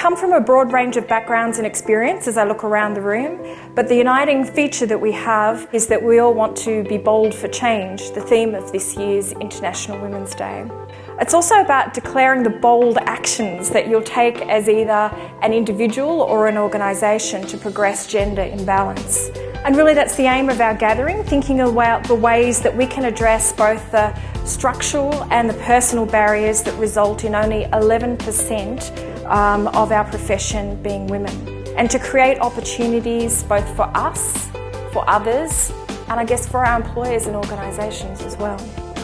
come from a broad range of backgrounds and experience as I look around the room, but the uniting feature that we have is that we all want to be bold for change, the theme of this year's International Women's Day. It's also about declaring the bold actions that you'll take as either an individual or an organisation to progress gender imbalance. And really that's the aim of our gathering, thinking about the ways that we can address both the structural and the personal barriers that result in only 11% um, of our profession being women. And to create opportunities both for us, for others, and I guess for our employers and organisations as well.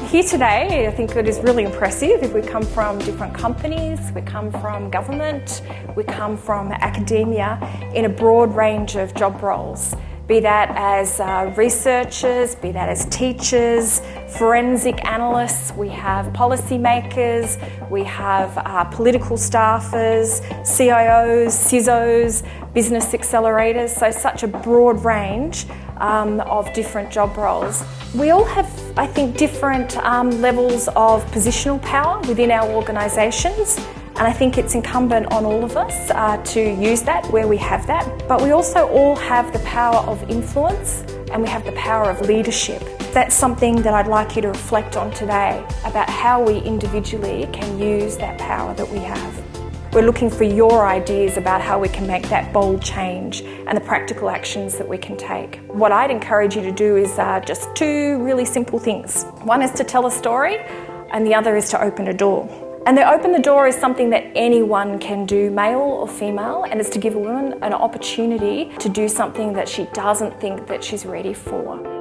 Here today, I think it is really impressive if we come from different companies, we come from government, we come from academia in a broad range of job roles be that as uh, researchers, be that as teachers, forensic analysts, we have policymakers, we have uh, political staffers, CIOs, CISOs, business accelerators, so such a broad range um, of different job roles. We all have, I think, different um, levels of positional power within our organisations and I think it's incumbent on all of us uh, to use that where we have that. But we also all have the power of influence and we have the power of leadership. That's something that I'd like you to reflect on today about how we individually can use that power that we have. We're looking for your ideas about how we can make that bold change and the practical actions that we can take. What I'd encourage you to do is uh, just two really simple things. One is to tell a story and the other is to open a door. And the open the door is something that anyone can do, male or female, and it's to give a woman an opportunity to do something that she doesn't think that she's ready for.